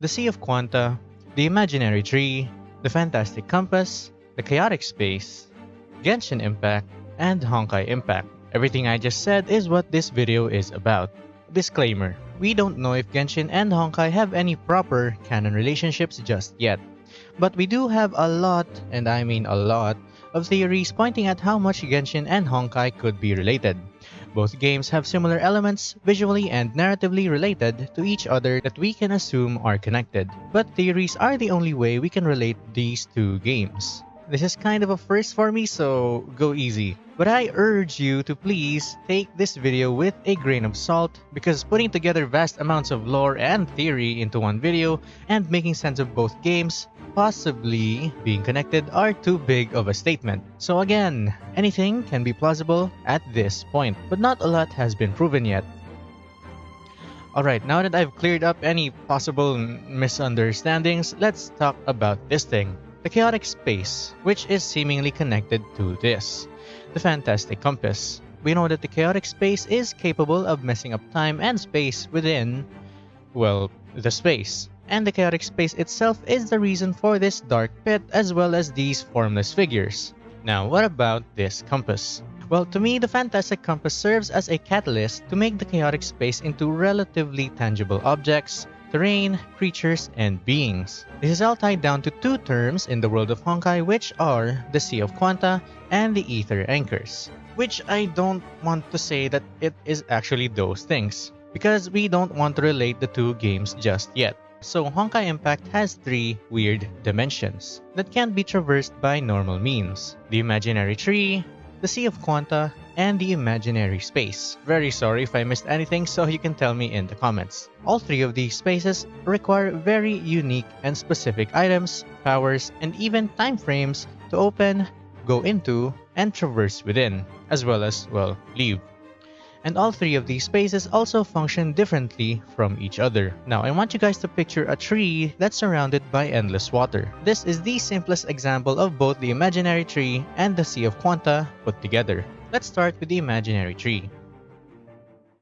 the Sea of Quanta, the Imaginary Tree, the Fantastic Compass, the Chaotic Space, Genshin Impact, and Honkai Impact. Everything I just said is what this video is about. Disclaimer, we don't know if Genshin and Honkai have any proper canon relationships just yet. But we do have a lot, and I mean a lot, of theories pointing at how much Genshin and Honkai could be related. Both games have similar elements, visually and narratively related to each other that we can assume are connected. But theories are the only way we can relate these two games. This is kind of a first for me, so go easy. But I urge you to please take this video with a grain of salt because putting together vast amounts of lore and theory into one video and making sense of both games possibly being connected are too big of a statement. So again, anything can be plausible at this point, but not a lot has been proven yet. Alright, now that I've cleared up any possible misunderstandings, let's talk about this thing the chaotic space, which is seemingly connected to this, the fantastic compass. We know that the chaotic space is capable of messing up time and space within, well, the space. And the chaotic space itself is the reason for this dark pit as well as these formless figures. Now, what about this compass? Well, to me, the Fantastic Compass serves as a catalyst to make the chaotic space into relatively tangible objects terrain, creatures, and beings. This is all tied down to two terms in the world of Honkai which are the Sea of Quanta and the Aether Anchors. Which I don't want to say that it is actually those things, because we don't want to relate the two games just yet. So Honkai Impact has three weird dimensions that can't be traversed by normal means. The Imaginary Tree, the Sea of Quanta, and the imaginary space. Very sorry if I missed anything so you can tell me in the comments. All three of these spaces require very unique and specific items, powers, and even time frames to open, go into, and traverse within, as well as, well, leave and all three of these spaces also function differently from each other. Now, I want you guys to picture a tree that's surrounded by endless water. This is the simplest example of both the imaginary tree and the Sea of Quanta put together. Let's start with the imaginary tree.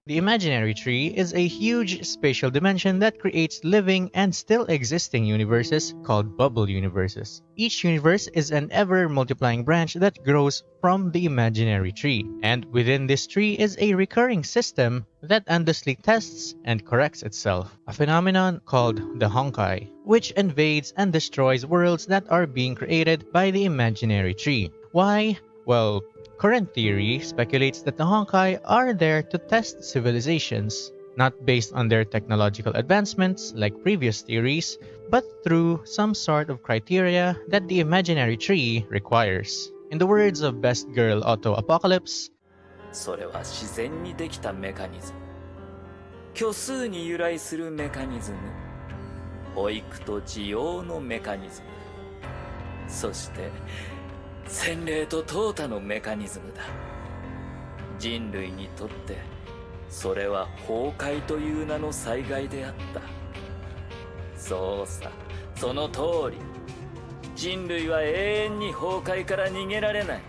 The imaginary tree is a huge spatial dimension that creates living and still existing universes called bubble universes. Each universe is an ever-multiplying branch that grows from the imaginary tree, and within this tree is a recurring system that endlessly tests and corrects itself, a phenomenon called the Honkai, which invades and destroys worlds that are being created by the imaginary tree. Why? Well, Current theory speculates that the Honkai are there to test civilizations, not based on their technological advancements like previous theories, but through some sort of criteria that the imaginary tree requires. In the words of Best Girl Otto Apocalypse, それは自然にできたメカニズム。虚数に由来するメカニズム。保育と需要のメカニズム。そして、洗礼と淘汰のメカニズムだ人類にとってそれは崩壊という名の災害であったそうさその通り人類は永遠に崩壊から逃げられない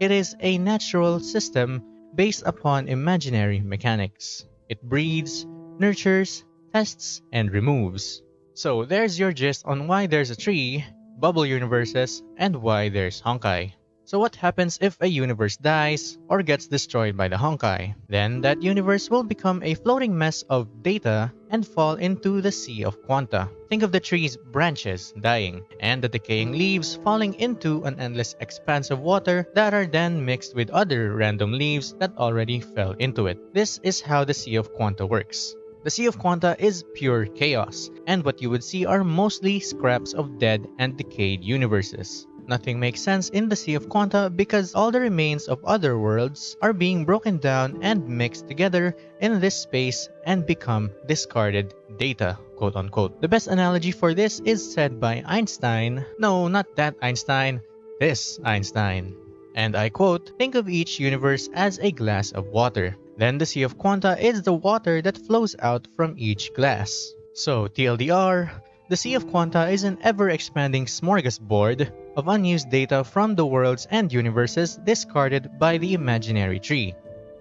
It is a natural system based upon imaginary mechanics. It breeds, nurtures, tests, and removes. So there's your gist on why there's a tree bubble universes, and why there's Honkai. So what happens if a universe dies or gets destroyed by the Honkai? Then that universe will become a floating mess of data and fall into the Sea of Quanta. Think of the tree's branches dying and the decaying leaves falling into an endless expanse of water that are then mixed with other random leaves that already fell into it. This is how the Sea of Quanta works. The Sea of Quanta is pure chaos, and what you would see are mostly scraps of dead and decayed universes. Nothing makes sense in the Sea of Quanta because all the remains of other worlds are being broken down and mixed together in this space and become discarded data, quote unquote. The best analogy for this is said by Einstein. No, not that Einstein, this Einstein. And I quote, think of each universe as a glass of water. Then the Sea of Quanta is the water that flows out from each glass. So TLDR, the Sea of Quanta is an ever-expanding smorgasbord of unused data from the worlds and universes discarded by the imaginary tree.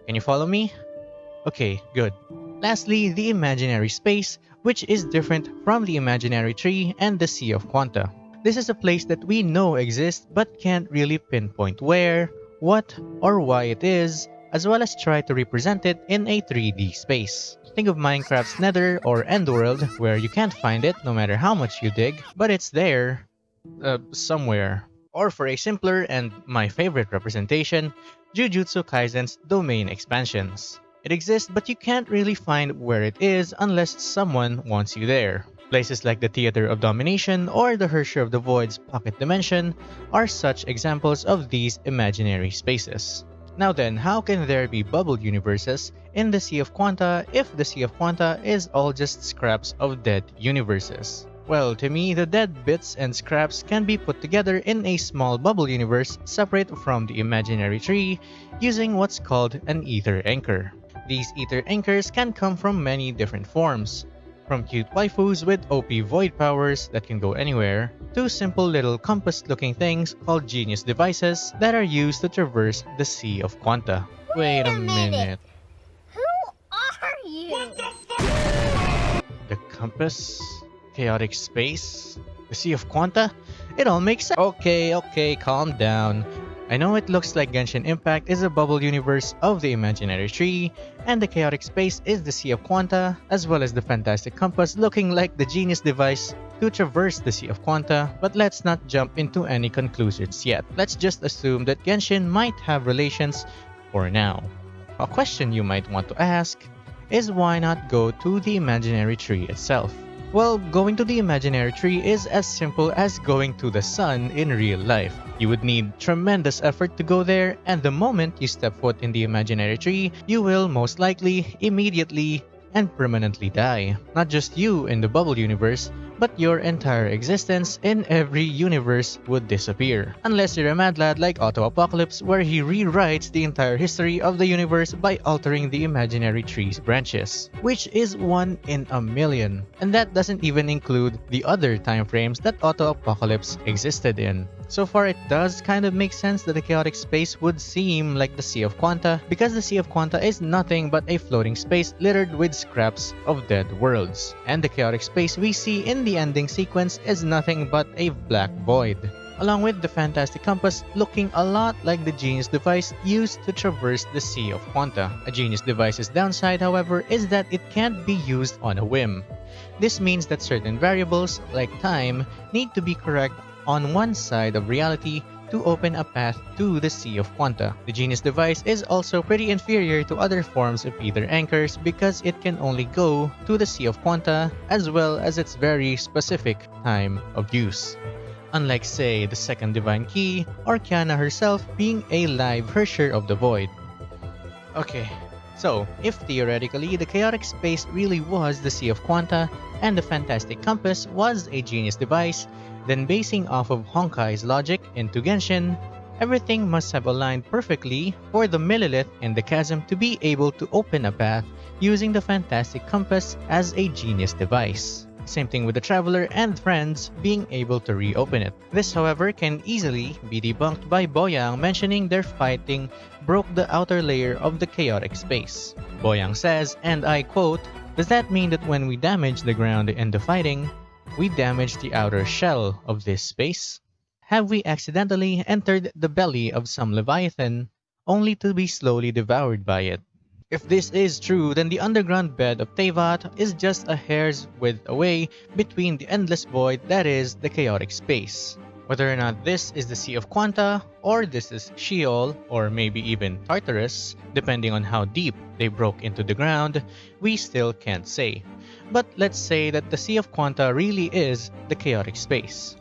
Can you follow me? Okay, good. Lastly, the imaginary space, which is different from the imaginary tree and the Sea of Quanta. This is a place that we know exists but can't really pinpoint where, what, or why it is, as well as try to represent it in a 3D space. Think of Minecraft's Nether or Endworld, where you can't find it no matter how much you dig, but it's there, uh, somewhere. Or for a simpler and my favorite representation, Jujutsu Kaisen's domain expansions. It exists, but you can't really find where it is unless someone wants you there. Places like the Theater of Domination or the Herrscher of the Void's Pocket Dimension are such examples of these imaginary spaces. Now then, how can there be bubble universes in the Sea of Quanta if the Sea of Quanta is all just scraps of dead universes? Well, to me, the dead bits and scraps can be put together in a small bubble universe separate from the imaginary tree using what's called an ether anchor. These ether anchors can come from many different forms, from cute waifus with OP void powers that can go anywhere, to simple little compass-looking things called genius devices that are used to traverse the Sea of Quanta. Wait a minute. Who are you? The compass? Chaotic space? The Sea of Quanta? It all makes sense. Okay, okay, calm down. I know it looks like Genshin Impact is a bubble universe of the imaginary tree, and the chaotic space is the Sea of Quanta, as well as the fantastic compass looking like the genius device to traverse the Sea of Quanta, but let's not jump into any conclusions yet. Let's just assume that Genshin might have relations for now. A question you might want to ask is why not go to the imaginary tree itself? Well, going to the imaginary tree is as simple as going to the sun in real life. You would need tremendous effort to go there, and the moment you step foot in the imaginary tree, you will most likely, immediately, and permanently die. Not just you in the bubble universe, but your entire existence in every universe would disappear. Unless you're a mad lad like Otto Apocalypse where he rewrites the entire history of the universe by altering the imaginary tree's branches, which is one in a million. And that doesn't even include the other time frames that Otto Apocalypse existed in. So far, it does kind of make sense that the chaotic space would seem like the Sea of Quanta, because the Sea of Quanta is nothing but a floating space littered with scraps of dead worlds. And the chaotic space we see in the ending sequence is nothing but a black void. Along with the Fantastic Compass looking a lot like the Genius device used to traverse the Sea of Quanta. A Genius device's downside, however, is that it can't be used on a whim. This means that certain variables, like time, need to be correct on one side of reality to open a path to the Sea of Quanta. The Genius device is also pretty inferior to other forms of ether anchors because it can only go to the Sea of Quanta as well as its very specific time of use. Unlike say the second Divine Key or Kiana herself being a live Herrscher of the Void. Okay, so if theoretically the chaotic space really was the Sea of Quanta and the Fantastic Compass was a genius device, then basing off of Honkai's logic into Genshin, everything must have aligned perfectly for the Millelith and the chasm to be able to open a path using the Fantastic Compass as a genius device. Same thing with the Traveler and friends being able to reopen it. This however can easily be debunked by Boyang mentioning their fighting broke the outer layer of the chaotic space. Boyang says, and I quote, Does that mean that when we damage the ground in the fighting, we damage the outer shell of this space? Have we accidentally entered the belly of some leviathan only to be slowly devoured by it? If this is true, then the underground bed of Teyvat is just a hair's width away between the endless void that is the chaotic space. Whether or not this is the Sea of Quanta, or this is Sheol, or maybe even Tartarus, depending on how deep they broke into the ground, we still can't say. But let's say that the Sea of Quanta really is the chaotic space.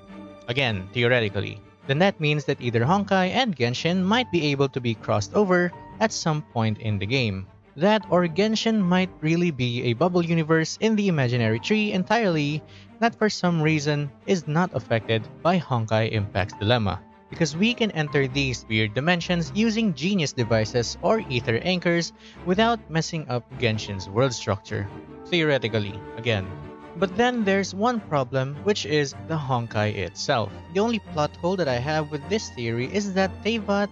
Again, theoretically. Then that means that either Honkai and Genshin might be able to be crossed over at some point in the game. That or Genshin might really be a bubble universe in the imaginary tree entirely that for some reason is not affected by Honkai Impact's dilemma. Because we can enter these weird dimensions using genius devices or ether anchors without messing up Genshin's world structure. Theoretically, again. But then there's one problem, which is the Honkai itself. The only plot hole that I have with this theory is that Teyvat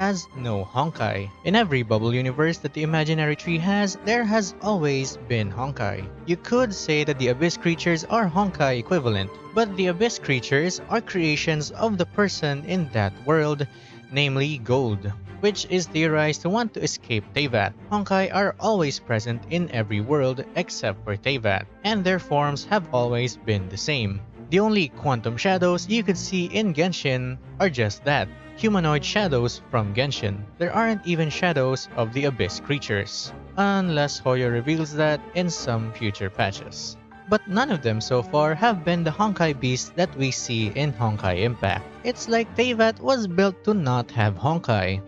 has no Honkai. In every bubble universe that the imaginary tree has, there has always been Honkai. You could say that the Abyss creatures are Honkai equivalent, but the Abyss creatures are creations of the person in that world, namely Gold which is theorized to want to escape Teyvat. Honkai are always present in every world except for Teyvat, and their forms have always been the same. The only quantum shadows you could see in Genshin are just that, humanoid shadows from Genshin. There aren't even shadows of the Abyss creatures, unless Hoyo reveals that in some future patches but none of them so far have been the Honkai beasts that we see in Honkai Impact. It's like Teyvat was built to not have Honkai.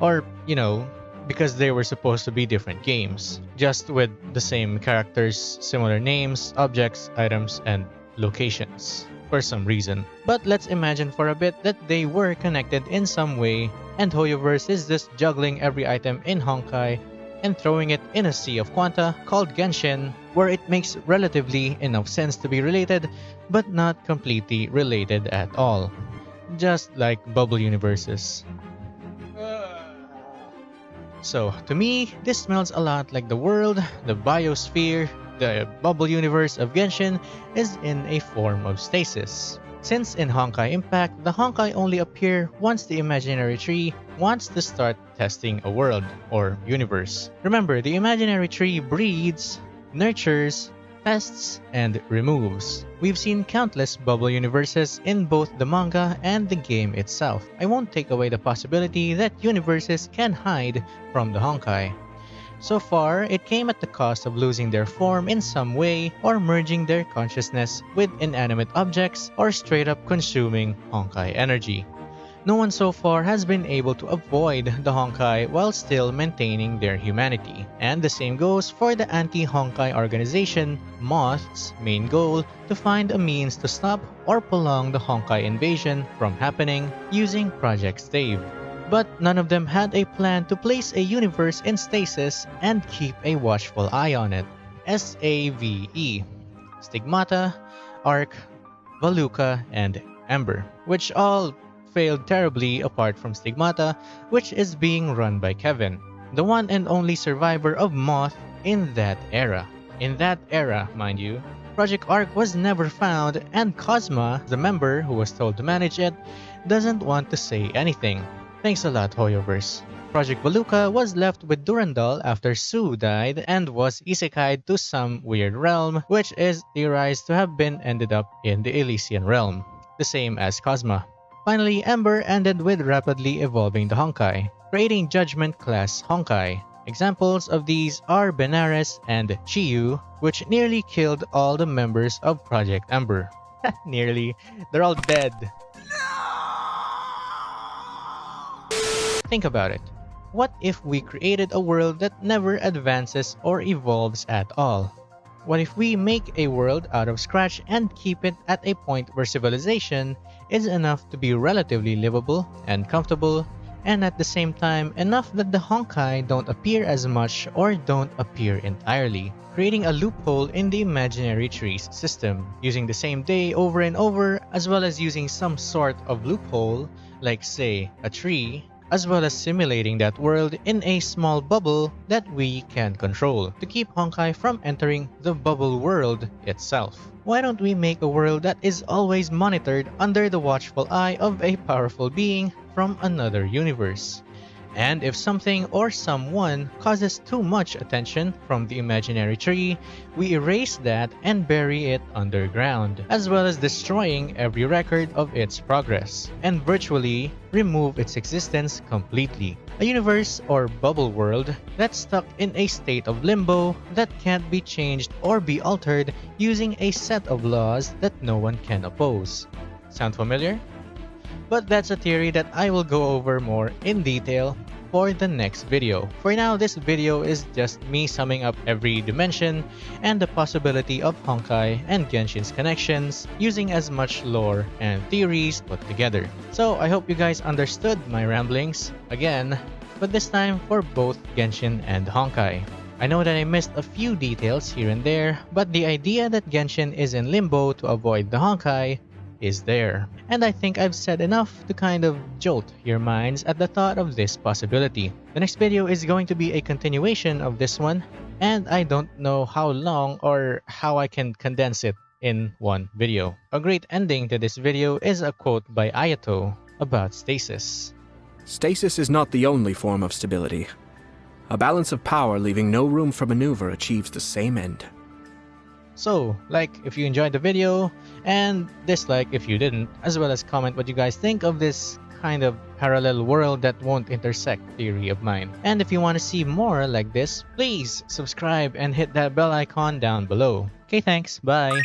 Or, you know, because they were supposed to be different games, just with the same characters, similar names, objects, items, and locations for some reason. But let's imagine for a bit that they were connected in some way, and Hoyoverse is just juggling every item in Honkai and throwing it in a sea of quanta called Genshin, where it makes relatively enough sense to be related, but not completely related at all. Just like bubble universes. So, to me, this smells a lot like the world, the biosphere, the bubble universe of Genshin is in a form of stasis. Since in Honkai Impact, the Honkai only appear once the imaginary tree wants to start testing a world or universe. Remember, the imaginary tree breeds, nurtures, tests, and removes. We've seen countless bubble universes in both the manga and the game itself. I won't take away the possibility that universes can hide from the Honkai. So far, it came at the cost of losing their form in some way or merging their consciousness with inanimate objects or straight up consuming Honkai energy. No one so far has been able to avoid the Honkai while still maintaining their humanity. And the same goes for the anti-Honkai organization, Moth's main goal to find a means to stop or prolong the Honkai invasion from happening using Project Stave. But none of them had a plan to place a universe in stasis and keep a watchful eye on it. S-A-V-E Stigmata, Arc, Valuka, and Ember, which all failed terribly apart from Stigmata, which is being run by Kevin, the one and only survivor of Moth in that era. In that era, mind you, Project Arc was never found, and Kosma, the member who was told to manage it, doesn't want to say anything. Thanks a lot, Hoyoverse. Project Valuka was left with Durandal after Sue died and was isekai'd to some weird realm, which is theorized to have been ended up in the Elysian realm, the same as Kosma. Finally, Ember ended with rapidly evolving the Honkai, creating Judgment class Honkai. Examples of these are Benares and Chiyou, which nearly killed all the members of Project Ember. nearly. They're all dead. Think about it. What if we created a world that never advances or evolves at all? What if we make a world out of scratch and keep it at a point where civilization is enough to be relatively livable and comfortable, and at the same time enough that the Honkai don't appear as much or don't appear entirely, creating a loophole in the imaginary trees system, using the same day over and over as well as using some sort of loophole, like say a tree, as well as simulating that world in a small bubble that we can control to keep Honkai from entering the bubble world itself. Why don't we make a world that is always monitored under the watchful eye of a powerful being from another universe? And if something or someone causes too much attention from the imaginary tree, we erase that and bury it underground, as well as destroying every record of its progress, and virtually remove its existence completely. A universe or bubble world that's stuck in a state of limbo that can't be changed or be altered using a set of laws that no one can oppose. Sound familiar? But that's a theory that I will go over more in detail for the next video. For now, this video is just me summing up every dimension and the possibility of Honkai and Genshin's connections using as much lore and theories put together. So I hope you guys understood my ramblings again, but this time for both Genshin and Honkai. I know that I missed a few details here and there, but the idea that Genshin is in limbo to avoid the Honkai is there. And I think I've said enough to kind of jolt your minds at the thought of this possibility. The next video is going to be a continuation of this one, and I don't know how long or how I can condense it in one video. A great ending to this video is a quote by Ayato about stasis. Stasis is not the only form of stability. A balance of power leaving no room for maneuver achieves the same end. So, like if you enjoyed the video, and dislike if you didn't, as well as comment what you guys think of this kind of parallel world that won't intersect theory of mine. And if you want to see more like this, please subscribe and hit that bell icon down below. Okay, thanks. Bye.